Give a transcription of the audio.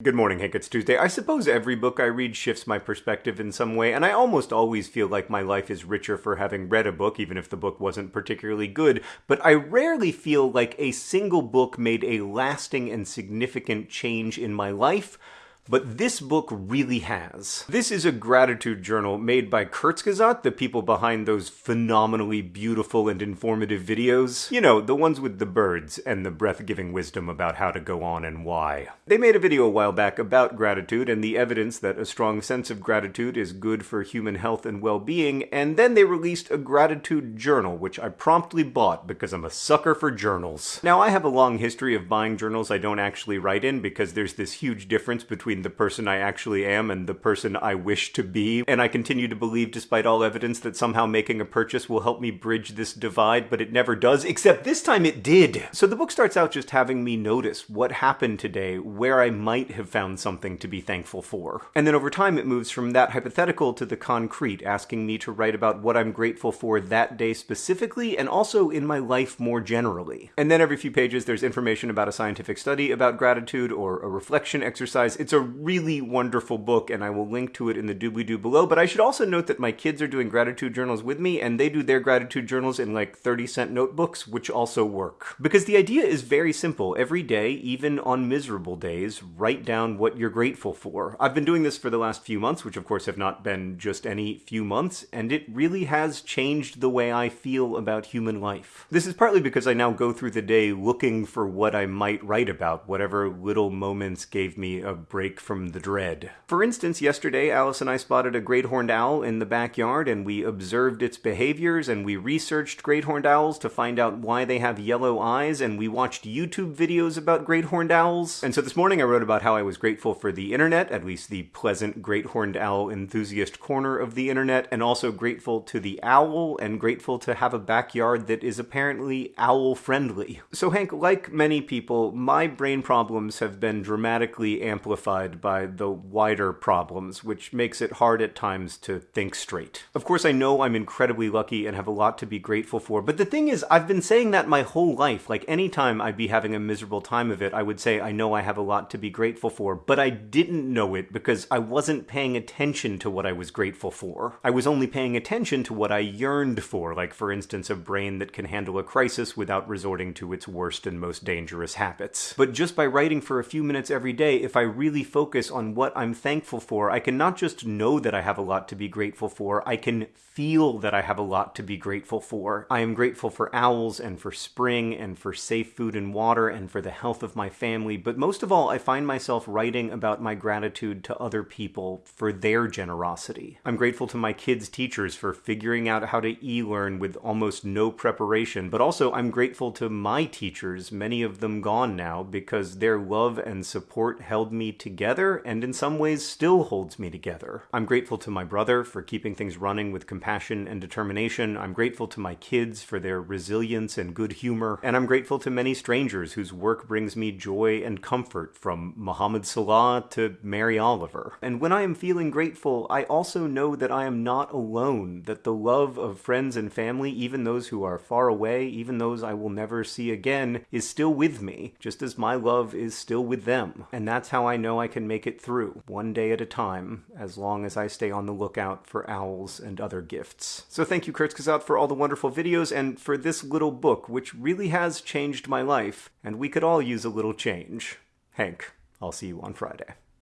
Good morning, Hank. It's Tuesday. I suppose every book I read shifts my perspective in some way, and I almost always feel like my life is richer for having read a book, even if the book wasn't particularly good. But I rarely feel like a single book made a lasting and significant change in my life but this book really has. This is a gratitude journal made by Kurzgesagt, the people behind those phenomenally beautiful and informative videos. You know, the ones with the birds and the breath-giving wisdom about how to go on and why. They made a video a while back about gratitude and the evidence that a strong sense of gratitude is good for human health and well-being, and then they released a gratitude journal, which I promptly bought because I'm a sucker for journals. Now, I have a long history of buying journals I don't actually write in because there's this huge difference between between the person I actually am and the person I wish to be, and I continue to believe, despite all evidence, that somehow making a purchase will help me bridge this divide, but it never does, except this time it did! So the book starts out just having me notice what happened today, where I might have found something to be thankful for. And then over time it moves from that hypothetical to the concrete, asking me to write about what I'm grateful for that day specifically, and also in my life more generally. And then every few pages there's information about a scientific study about gratitude or a reflection exercise. It's a really wonderful book, and I will link to it in the doobly-doo below. But I should also note that my kids are doing gratitude journals with me, and they do their gratitude journals in like 30 cent notebooks, which also work. Because the idea is very simple. Every day, even on miserable days, write down what you're grateful for. I've been doing this for the last few months, which of course have not been just any few months, and it really has changed the way I feel about human life. This is partly because I now go through the day looking for what I might write about, whatever little moments gave me a break from the dread. For instance, yesterday Alice and I spotted a great horned owl in the backyard and we observed its behaviors and we researched great horned owls to find out why they have yellow eyes and we watched YouTube videos about great horned owls. And so this morning I wrote about how I was grateful for the internet, at least the pleasant great horned owl enthusiast corner of the internet, and also grateful to the owl and grateful to have a backyard that is apparently owl friendly. So Hank, like many people, my brain problems have been dramatically amplified by the wider problems, which makes it hard at times to think straight. Of course, I know I'm incredibly lucky and have a lot to be grateful for, but the thing is, I've been saying that my whole life. Like, anytime I'd be having a miserable time of it, I would say, I know I have a lot to be grateful for, but I didn't know it because I wasn't paying attention to what I was grateful for. I was only paying attention to what I yearned for, like, for instance, a brain that can handle a crisis without resorting to its worst and most dangerous habits. But just by writing for a few minutes every day, if I really focus on what I'm thankful for, I can not just know that I have a lot to be grateful for, I can feel that I have a lot to be grateful for. I am grateful for owls and for spring and for safe food and water and for the health of my family, but most of all, I find myself writing about my gratitude to other people for their generosity. I'm grateful to my kids' teachers for figuring out how to e-learn with almost no preparation, but also I'm grateful to my teachers, many of them gone now, because their love and support held me together together and in some ways still holds me together. I'm grateful to my brother for keeping things running with compassion and determination. I'm grateful to my kids for their resilience and good humor. And I'm grateful to many strangers whose work brings me joy and comfort from Mohamed Salah to Mary Oliver. And when I am feeling grateful, I also know that I am not alone, that the love of friends and family, even those who are far away, even those I will never see again, is still with me, just as my love is still with them. And that's how I know I can can make it through, one day at a time, as long as I stay on the lookout for owls and other gifts. So thank you, Kurzgesagt, for all the wonderful videos and for this little book, which really has changed my life, and we could all use a little change. Hank, I'll see you on Friday.